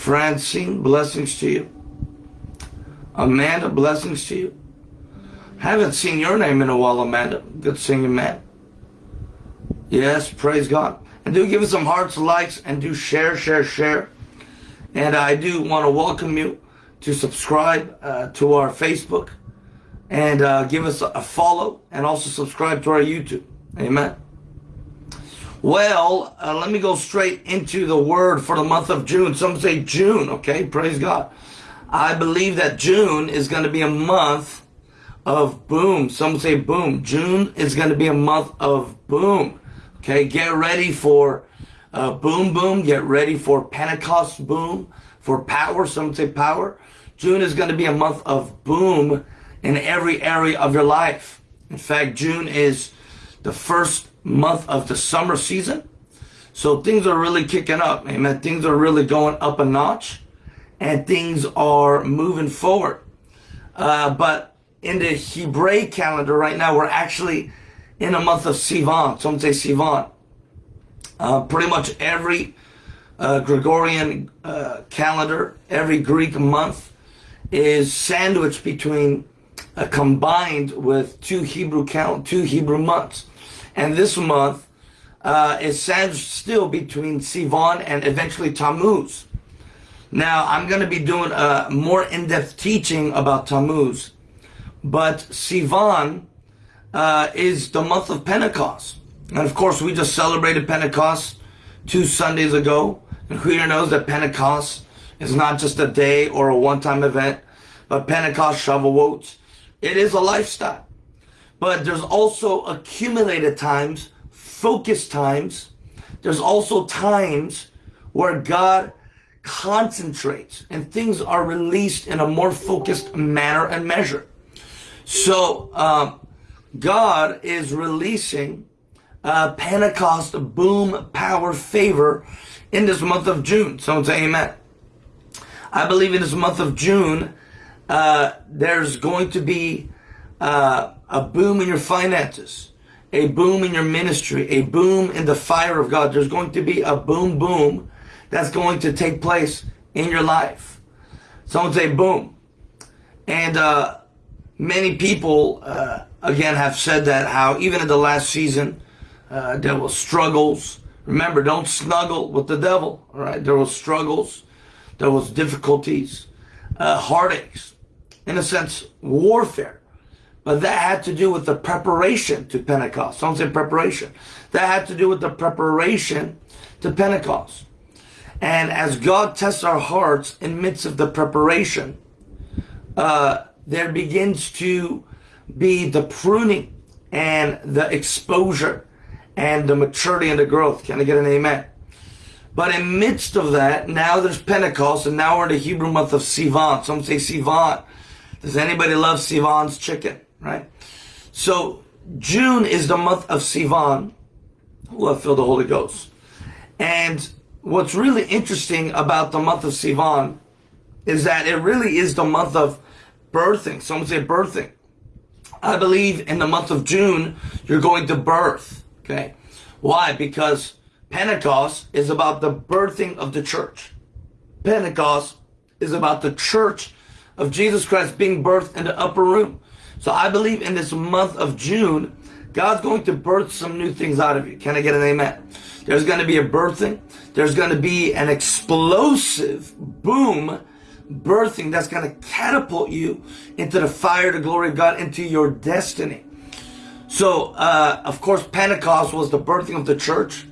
Francine, blessings to you. Amanda, blessings to you. Haven't seen your name in a while, Amanda. Good seeing you, man. Yes, praise God. And do give us some hearts, likes, and do share, share, share. And I do want to welcome you to subscribe uh, to our Facebook and uh, give us a follow and also subscribe to our YouTube. Amen. Well, uh, let me go straight into the word for the month of June. Some say June, okay? Praise God. I believe that June is going to be a month of boom. Some say boom. June is going to be a month of boom. Okay, get ready for uh, boom, boom. Get ready for Pentecost boom, for power. Some say power. June is going to be a month of boom in every area of your life. In fact, June is the first month of the summer season. So things are really kicking up. Amen. Things are really going up a notch and things are moving forward. Uh, but in the Hebraic calendar right now, we're actually in a month of Sivan. Some say Sivan. Uh, pretty much every uh, Gregorian uh, calendar, every Greek month is sandwiched between uh, combined with two Hebrew count, two Hebrew months. And this month uh, is still between Sivan and eventually Tammuz. Now, I'm going to be doing a more in-depth teaching about Tammuz, but Sivan uh, is the month of Pentecost. And of course, we just celebrated Pentecost two Sundays ago. And who here knows that Pentecost is not just a day or a one-time event, but Pentecost, Shavuot, it is a lifestyle. But there's also accumulated times, focused times. There's also times where God concentrates and things are released in a more focused manner and measure. So um, God is releasing uh, Pentecost boom power favor in this month of June. Someone say amen. I believe in this month of June, uh, there's going to be uh, a boom in your finances, a boom in your ministry, a boom in the fire of God. There's going to be a boom, boom that's going to take place in your life. Someone say boom. And uh, many people, uh, again, have said that how even in the last season, uh, there was struggles. Remember, don't snuggle with the devil, all right? There was struggles. There was difficulties, uh, heartaches, in a sense, warfare. But that had to do with the preparation to Pentecost. Someone say preparation. That had to do with the preparation to Pentecost. And as God tests our hearts in midst of the preparation, uh, there begins to be the pruning and the exposure and the maturity and the growth. Can I get an amen? But in midst of that, now there's Pentecost, and now we're in the Hebrew month of Sivan. Some say Sivan. Does anybody love Sivan's chicken? Right? So June is the month of Sivan. Who have filled the Holy Ghost. And what's really interesting about the month of Sivan is that it really is the month of birthing. Someone say birthing. I believe in the month of June, you're going to birth. Okay. Why? Because Pentecost is about the birthing of the church. Pentecost is about the church of Jesus Christ being birthed in the upper room. So I believe in this month of June, God's going to birth some new things out of you. Can I get an amen? There's going to be a birthing. There's going to be an explosive boom birthing that's going to catapult you into the fire, the glory of God, into your destiny. So, uh, of course, Pentecost was the birthing of the church,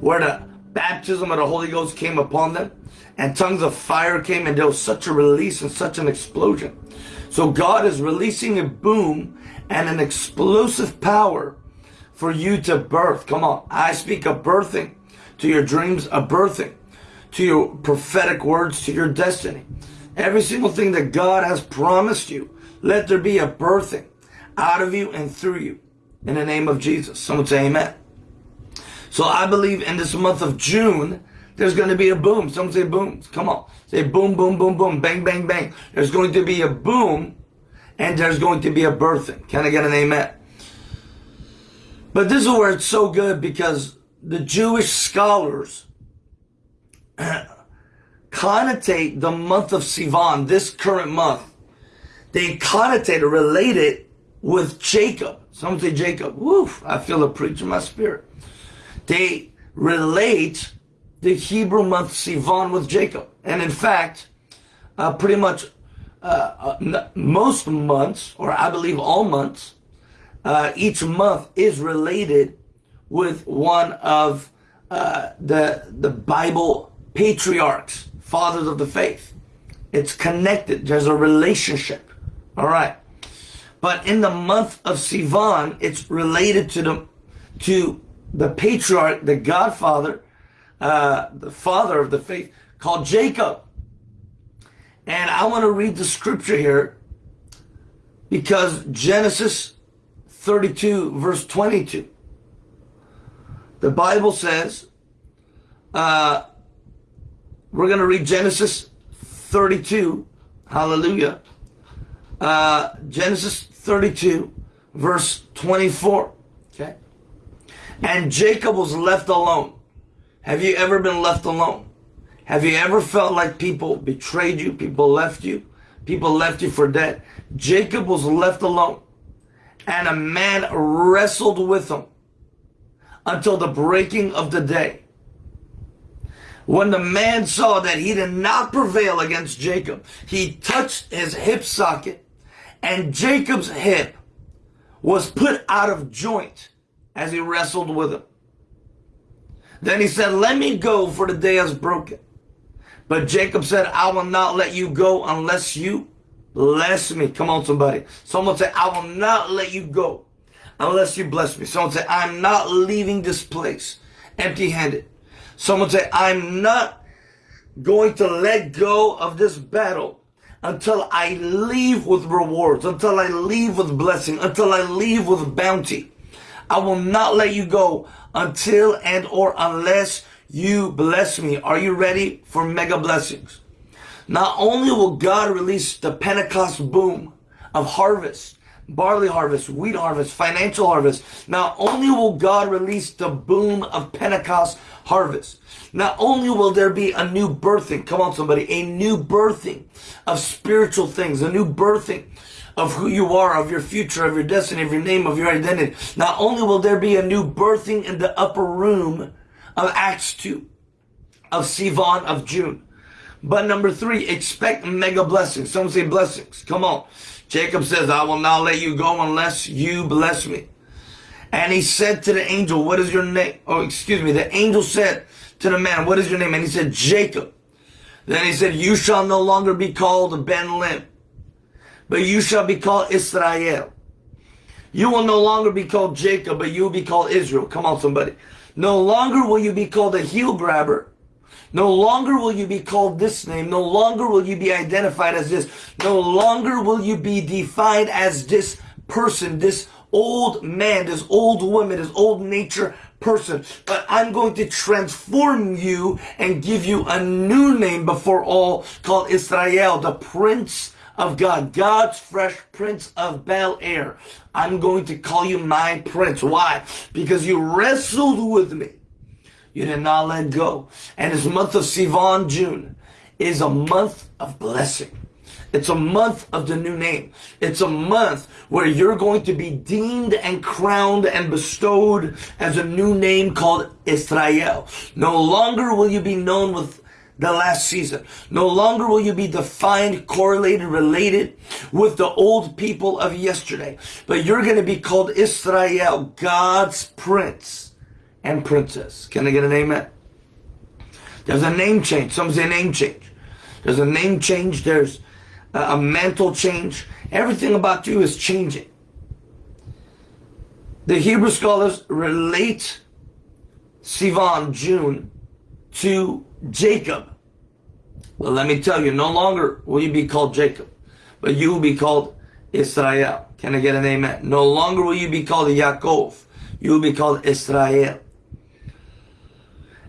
where the baptism of the Holy Ghost came upon them, and tongues of fire came, and there was such a release and such an explosion. So God is releasing a boom and an explosive power for you to birth. Come on. I speak of birthing to your dreams, a birthing to your prophetic words, to your destiny. Every single thing that God has promised you, let there be a birthing out of you and through you in the name of Jesus. Someone say amen. So I believe in this month of June, there's going to be a boom. Someone say boom. Come on. Say boom, boom, boom, boom, bang, bang, bang. There's going to be a boom and there's going to be a birthing. Can I get an amen? But this is where it's so good because the Jewish scholars connotate the month of Sivan, this current month, they connotate or relate it with Jacob. Some say Jacob. Woof, I feel a preach in my spirit. They relate the Hebrew month Sivan with Jacob. And in fact, uh, pretty much uh, uh, most months, or I believe all months, uh, each month is related with one of uh, the the Bible patriarchs, fathers of the faith. It's connected. There's a relationship. All right. But in the month of Sivan, it's related to the to the patriarch, the godfather, uh, the father of the faith, called Jacob. And I want to read the scripture here because Genesis 32, verse 22. The Bible says, uh, we're going to read Genesis 32, hallelujah. Uh, Genesis 32, verse 24. Okay. And Jacob was left alone. Have you ever been left alone? Have you ever felt like people betrayed you? People left you? People left you for dead? Jacob was left alone. And a man wrestled with him until the breaking of the day. When the man saw that he did not prevail against Jacob, he touched his hip socket and Jacob's hip was put out of joint as he wrestled with him. Then he said, let me go for the day is broken. But Jacob said, I will not let you go unless you bless me. Come on, somebody. Someone say, I will not let you go unless you bless me. Someone say, I'm not leaving this place empty handed. Someone say, I'm not going to let go of this battle until I leave with rewards, until I leave with blessing, until I leave with bounty. I will not let you go until and or unless you bless me. Are you ready for mega blessings? Not only will God release the Pentecost boom of harvest, barley harvest, wheat harvest, financial harvest, not only will God release the boom of Pentecost harvest, not only will there be a new birthing, come on somebody, a new birthing of spiritual things, a new birthing of who you are, of your future, of your destiny, of your name, of your identity. Not only will there be a new birthing in the upper room of Acts 2, of Sivan, of June, but number three, expect mega blessings. Some say blessings. Come on. Jacob says, I will not let you go unless you bless me. And he said to the angel, what is your name? Oh, excuse me. The angel said to the man, what is your name? And he said, Jacob. Then he said, you shall no longer be called Ben Lim, but you shall be called Israel. You will no longer be called Jacob, but you will be called Israel. Come on, somebody. No longer will you be called a heel grabber, no longer will you be called this name. No longer will you be identified as this. No longer will you be defined as this person, this old man, this old woman, this old nature person. But I'm going to transform you and give you a new name before all called Israel, the Prince of God, God's fresh Prince of Bel Air. I'm going to call you my Prince. Why? Because you wrestled with me. You did not let go. And this month of Sivan, June, is a month of blessing. It's a month of the new name. It's a month where you're going to be deemed and crowned and bestowed as a new name called Israel. No longer will you be known with the last season. No longer will you be defined, correlated, related with the old people of yesterday. But you're going to be called Israel, God's prince and princess. Can I get an amen? There's a name change. Some say name change. There's a name change. There's a, mental change. Everything about you is changing. The Hebrew scholars relate Sivan, June, to Jacob. Well, let me tell you, no longer will you be called Jacob, but you will be called Israel. Can I get an amen? No longer will you be called Yaakov. You will be called Israel.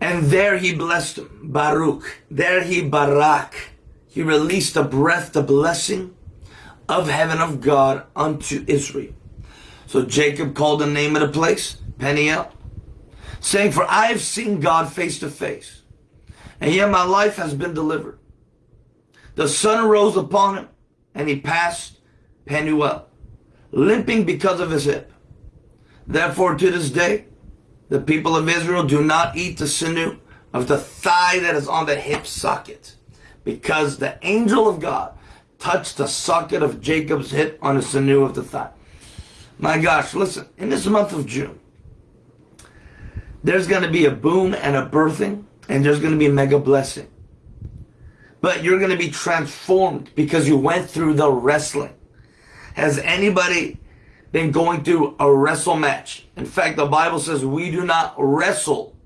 And there he blessed him, Baruch. There he Barak. He released a breath, the blessing of heaven of God unto Israel. So Jacob called the name of the place, Peniel, saying, For I have seen God face to face, and yet my life has been delivered. The sun rose upon him, and he passed Penuel, limping because of his hip. Therefore, to this day, the people of Israel do not eat the sinew of the thigh that is on the hip socket, because the angel of God touched the socket of Jacob's hip on the sinew of the thigh. My gosh, listen, in this month of June, there's going to be a boom and a birthing, and there's going to be a mega blessing. But you're going to be transformed because you went through the wrestling. Has anybody been going through a wrestle match? In fact, the Bible says we do not wrestle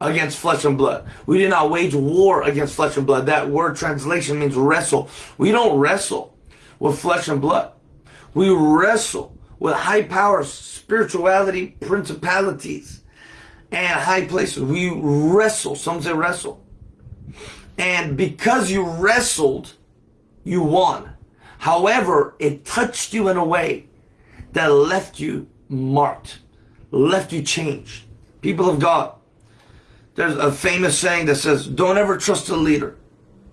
against flesh and blood. We do not wage war against flesh and blood. That word translation means wrestle. We don't wrestle with flesh and blood. We wrestle with high powers, spirituality, principalities, and high places. We wrestle. Some say wrestle. And because you wrestled, you won. However, it touched you in a way that left you marked, left you changed. People of God, there's a famous saying that says, don't ever trust a leader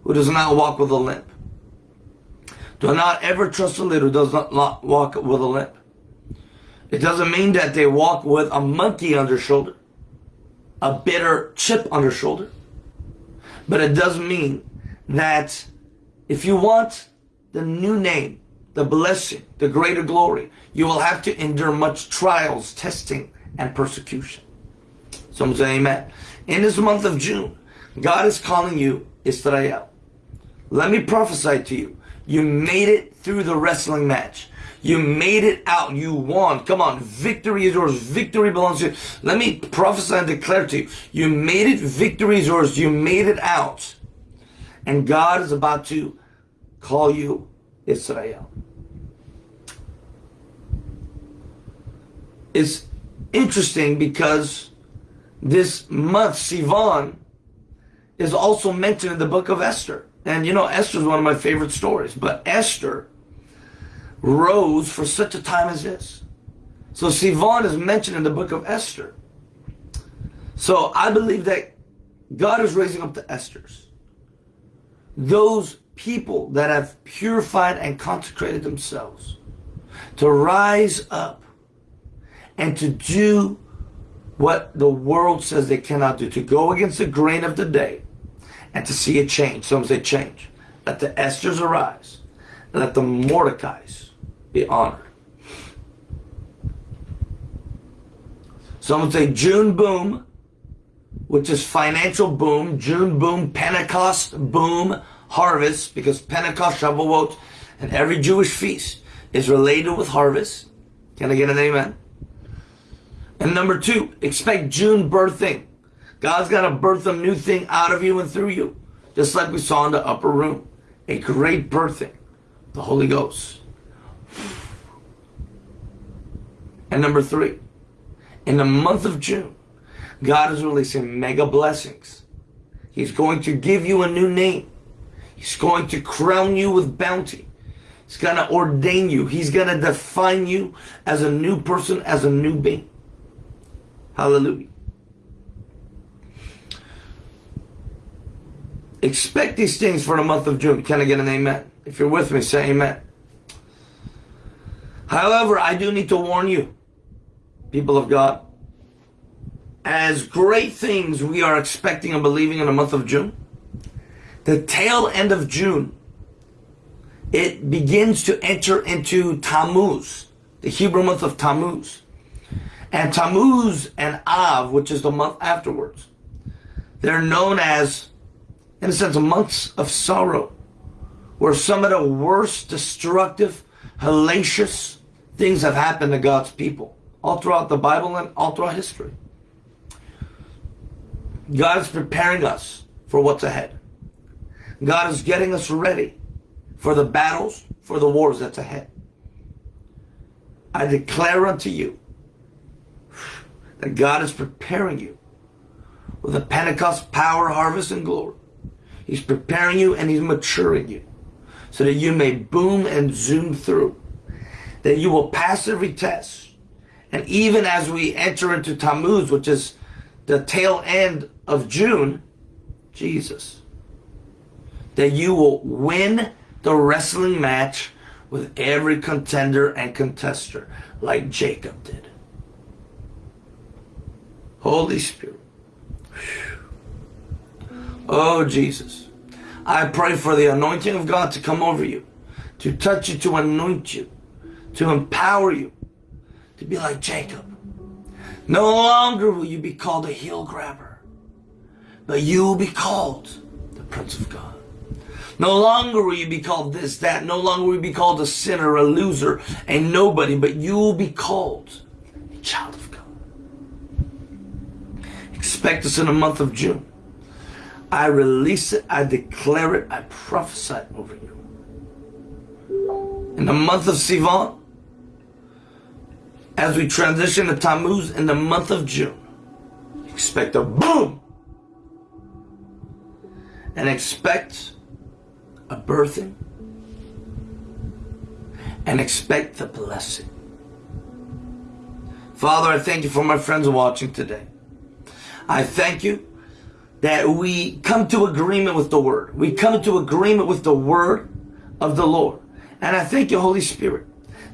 who does not walk with a limp. Do not ever trust a leader who does not walk with a limp. It doesn't mean that they walk with a monkey on their shoulder, a bitter chip on their shoulder. But it does mean that if you want the new name, the blessing, the greater glory, you will have to endure much trials, testing, and persecution. Someone say amen. In this month of June, God is calling you Israel. Let me prophesy to you. You made it through the wrestling match. You made it out. You won. Come on. Victory is yours. Victory belongs to you. Let me prophesy and declare to you. You made it. Victory is yours. You made it out. And God is about to call you Israel. It's interesting because this month, Sivan, is also mentioned in the book of Esther. And you know, Esther is one of my favorite stories. But Esther rose for such a time as this. So Sivan is mentioned in the book of Esther. So I believe that God is raising up the Esthers. Those people that have purified and consecrated themselves to rise up and to do what the world says they cannot do, to go against the grain of the day and to see a change. Some say change. Let the Esthers arise. Let the Mordecais be honored. Some say June boom, which is financial boom, June boom, Pentecost boom, harvest, because Pentecost, Shavuot, and every Jewish feast is related with harvest. Can I get an amen? And number two, expect June birthing. God's going to birth a new thing out of you and through you. Just like we saw in the upper room. A great birthing. The Holy Ghost. And number three, in the month of June, God is releasing mega blessings. He's going to give you a new name. He's going to crown you with bounty. He's going to ordain you. He's going to define you as a new person, as a new being. Hallelujah. Expect these things for the month of June. Can I get an amen? If you're with me, say amen. However, I do need to warn you, people of God, as great things we are expecting and believing in the month of June, the tail end of June, it begins to enter into Tammuz, the Hebrew month of Tammuz. And Tammuz and Av, which is the month afterwards, they're known as, in a sense, months of sorrow, where some of the worst destructive, hellacious things have happened to God's people, all throughout the Bible and all throughout history. God is preparing us for what's ahead. God is getting us ready for the battles, for the wars that's ahead. I declare unto you that God is preparing you with a Pentecost power, harvest, and glory. He's preparing you and He's maturing you so that you may boom and zoom through, that you will pass every test. And even as we enter into Tammuz, which is the tail end of June, Jesus. That you will win the wrestling match with every contender and contester like Jacob did. Holy Spirit. Oh, Jesus. I pray for the anointing of God to come over you, to touch you, to anoint you, to empower you, to be like Jacob. No longer will you be called a heel grabber, but you will be called the Prince of God. No longer will you be called this, that. No longer will you be called a sinner, a loser, a nobody, but you will be called a child of God. Expect us in the month of June. I release it, I declare it, I prophesy over you. In the month of Sivan, as we transition to Tammuz in the month of June, expect a boom and expect a birthing and expect the blessing. Father, I thank you for my friends watching today. I thank you that we come to agreement with the word. We come to agreement with the word of the Lord. And I thank you, Holy Spirit,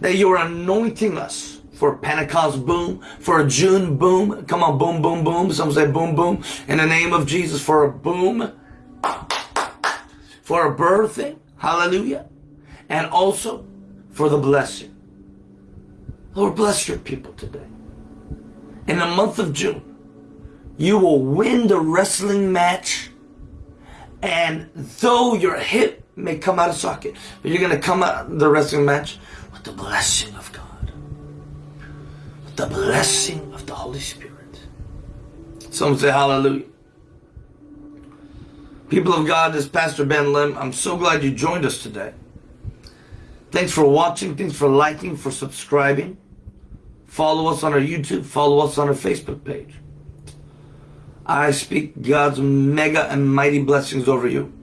that you are anointing us for Pentecost boom, for a June boom. Come on, boom, boom, boom. Some say boom, boom. In the name of Jesus, for a boom for a birthing, hallelujah, and also for the blessing. Lord, bless your people today. In the month of June, you will win the wrestling match, and though your hip may come out of socket, but you're going to come out the wrestling match with the blessing of God, the blessing of the Holy Spirit. Some say hallelujah. People of God, this is Pastor Ben Lim. I'm so glad you joined us today. Thanks for watching. Thanks for liking, for subscribing. Follow us on our YouTube. Follow us on our Facebook page. I speak God's mega and mighty blessings over you.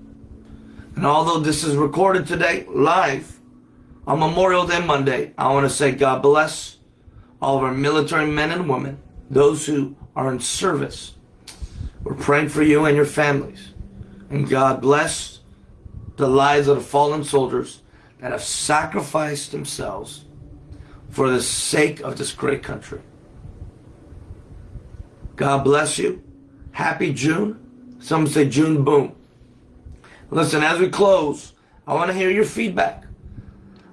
And although this is recorded today, live, on Memorial Day Monday, I want to say God bless all of our military men and women, those who are in service. We're praying for you and your families. And God bless the lives of the fallen soldiers that have sacrificed themselves for the sake of this great country. God bless you. Happy June. Some say June boom. Listen, as we close, I want to hear your feedback.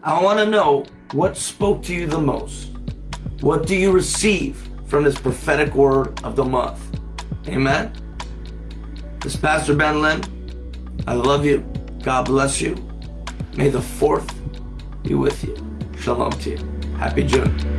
I want to know what spoke to you the most. What do you receive from this prophetic word of the month? Amen. This is Pastor Ben Lim. I love you. God bless you. May the fourth be with you. Shalom to you. Happy June.